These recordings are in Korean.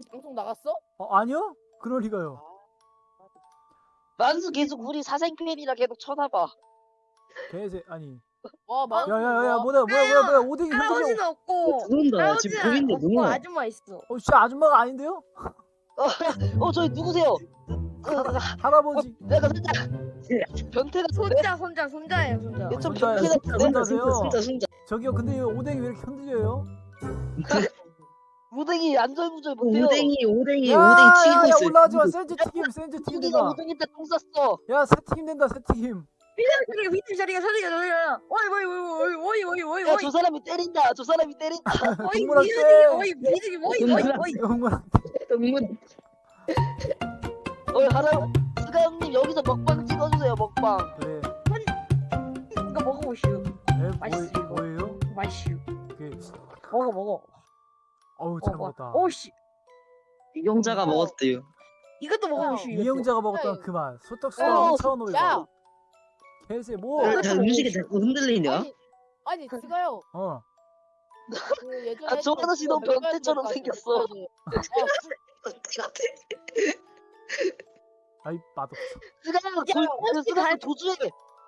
지금 방송 나갔어? 어, 아니요? 그럴 리가요. 만수 계속 우리 사생팬이라 계속 쳐다봐. 개새 아니. 와 만수. 야야야야 와. 뭐야 뭐야 뭐야 뭐야 오뎅이. 할아버지는 없고 누군다 지금 할아버지는 보이는데 없고 누구야? 아줌마 있어. 어 진짜 아줌마가 아닌데요? 어 저기 누구세요? 할아버지. 내가 살짝 변태 같은데? 손자 손자 손자예요 손자. 얘좀 변태 손자, 같은데? 손자. 순자 순자 순자 저기요 근데 이 오뎅이 왜 이렇게 흔들려요? 무댕이 안절부절 못해요. 오뎅이 오뎅이 야, 오뎅이 야, 튀기고 야, 있어요 올라가지 마. 센즈 튀김, 센즈 튀김 무댕이가 된다. 무댕이 때똥 쌌어. 야, 새 튀김 된다, 새 튀김. 자리가 밑에 자리가 자리가 자리가. 어이 어이 어이 어이 어이 어이 야 어이. 저 사람이 때린다. 저 사람이 때린다. 어이 동물아, 미드기 쎄. 어이 미드기 어이 어이 어이. 영문. 동문 어이 하라. 스가 형님 여기서 먹방 찍어주세요. 먹방. 그래. 이거 먹어보시오. 에, 맛있어, 뭐, 뭐예요? 맛이오. 그, 먹어 먹어. 어우, 잘 먹어. 먹었다. 오씨 이용자가 먹었대요 이것도 먹어보시오. 이것도. 이영자가 먹었던 야, 그 맛. 어, 소떡소떡 차원호에 야. 먹어. 개새 뭐? 야, 자, 음식이 자꾸 흔들리냐? 아니 아니 스가요. 어. 그 예전에 아, 아저씨 그거 너무 변태처럼 생겼어. 아이, 맛없어. 야, 그 스가 형 도주해.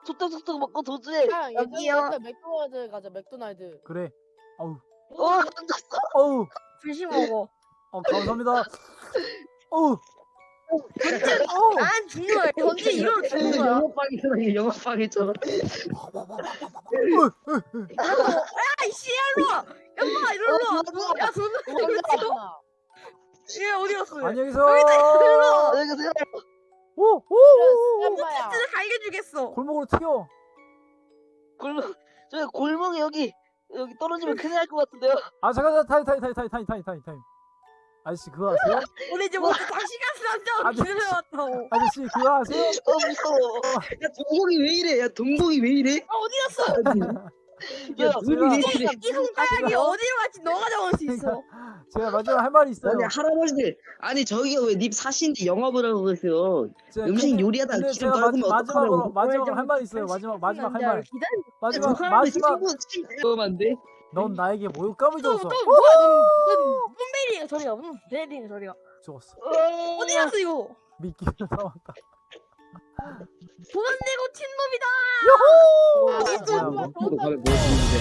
소떡소떡 먹고 도주해. 여기요. 맥도날드 가자 맥도날드. 그래. 어우, 어 앉았어. 어우, 조심 먹어. 어, 감사합니다. 어우, 난 죽는 거야. 현재 이러면 죽는 거야. 영업방이잖아 영업방이잖아 아이씨 일로 와. 엄마 일로 와. 어, 야 손. 혼자 얘 어디 갔어? 얘? 안녕히 계세요. 안녕히 계세요. 오, 오, 오, 오. 진짜 갈겨주겠어. 골목으로 튀어. 골목 저기 골목에 여기 여기 떨어지면 큰일 날 것 같은데요. 아, 잠깐, 잠깐, 타임, 타임, 타임, 타임, 타임, 타임, 타임. 아저씨, 그거 아세요? 우리 이제 먼저 다시 아니. 남자 기다려왔다고. 아저씨, 그거 아세요? 어 무서워. 야 동공이 왜 이래 야 동공이 왜 이래 아 어디 갔어? 야, 왜 이래 이 손가락이 어디로 갔지? 너가 잡을 수 있어. 제가 마지막 할 말이 있어요. 아니 할아버지들 아니 저기가 왜님 사신데 영업을 하고 계세요 제가 음식 근데- 요리하다가 근데 기름 제가 마, 마지막으로 어떡하라고 마지막 할 말이 있어요. 마지막 마지막 할 말. 기다려. 마지막 마지막 친구 친구만데 넌 나에게 모욕감을 또 줬어. 또 뭐야? 넌넌 베리가 저리가. 응, 베리가 저리가. 죽었어. 어디 갔어 이거? 미끼를 삼았다. 돈 내고 튄 놈이다. 아, 무엇인데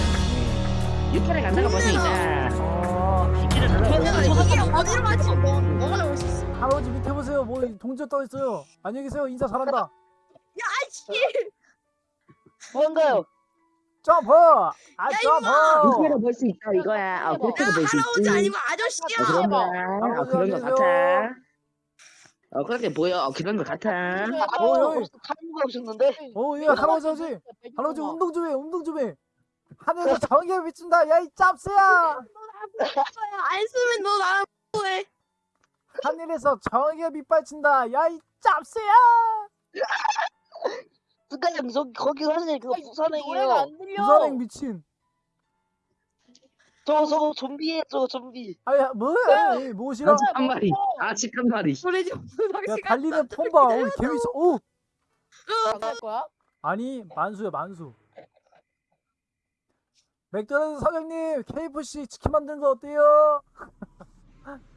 육팔에 간다가 어, 이게 어디로? 너수 있어. 할아버지 밑에 보세요. 뭐 동전 떠 있어요. 안녕히 계세요. 인사 잘한다. 아이씨. 뭔가요? 점프! 아! 점프! 육팔에 벌수 있다 이거야 아 그렇게도 벌수 할아버지 있지 아니면 어, 아저씨야. 그런. 거야 어, 그런 거 같아 어 그렇게 보여 어, 그런 거 같아 어, 어, 여기. 탈모가 오셨는데? 어, 예, 할아버지, 운동 좀 해, 운동 좀 해. 하늘에서 정의가 비춘다. 야, 이 짭새야! 안 쓰면 너 나랑 뭐해? 하늘에서 정의가 밑발친다. 야, 이 짭새야! 스카이님 저기 거기 사실 그거 부산행이에요. 부산행 미친. 저거 저거 좀비에 저거 좀비. 아야, 뭐야? 이 무엇이라? 아직 한 마리 아직 한 마리 노래 좀 야, 달리는 폼바. 어, 개미소. 오! 나갈 거야? 아니, 만수야, 만수. 맥도날드 사장님, KFC 치킨 만든 거 어때요?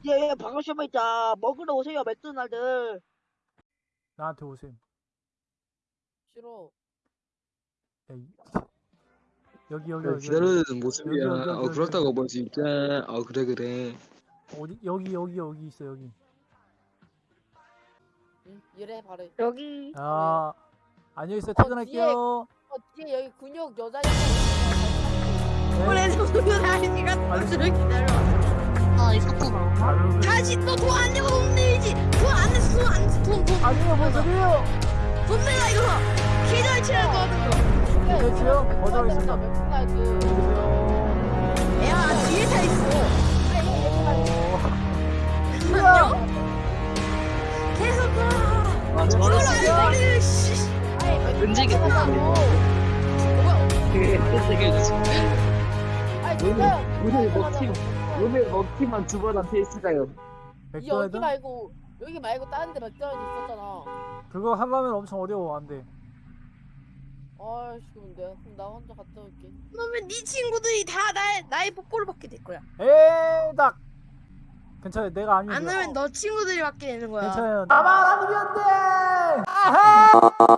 예, 반갑습니다. 먹으러 오세요, 맥도날드. 나한테 오세요. 싫어. 야, 이... 여기, 여기, 네, 여기. 기다려야 되는 여기, 모습이야 여기, 여기, 어 여기. 그렇다고 볼수 있자 어 그래 그래 어디? 여기, 여기, 여기 있어, 여기. 응? 이래 바래. 여기 아, 안녕히 계세요. 퇴근할게요. 어 뒤에 여기 근육 여자 네. 노래 좀 다시가 너를 기다려. 아. 아유, 다시 너돈안 내고 돈 내야지. 돈안 냈어 돈안 냈어 돈 돈 아니요, 뭔 소리예요? 돈 내라 이거. 계좌 이체할 거 하는 거. 거절하겠습니다. 맥도날드. 안녕히 야 뒤에 다 있어. 계세요. 안녕. 계속 가. 아 씨. 끈질게 되게 아니 진짜. 오늘 먹튀 오늘 먹튀만 두 번 한테 했을까요 여기? 말고 여기 말고 다른 데 맥도날드 있었잖아. 그거 하려면 엄청 어려워. 안 돼. 아이씨 그럼 내가 그럼 나 혼자 갔다 올게. 그러면 네 친구들이 다 나의 나의 뽀뽀를 받게 될 거야. 에닥! 괜찮아요. 내가 아니면 안. 하면 너 친구들이 받게 되는 거야. 괜찮아요. 나만 아니면 돼. 아하!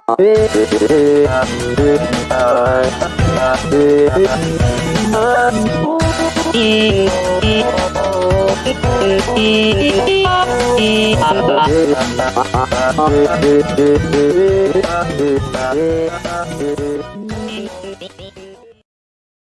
아,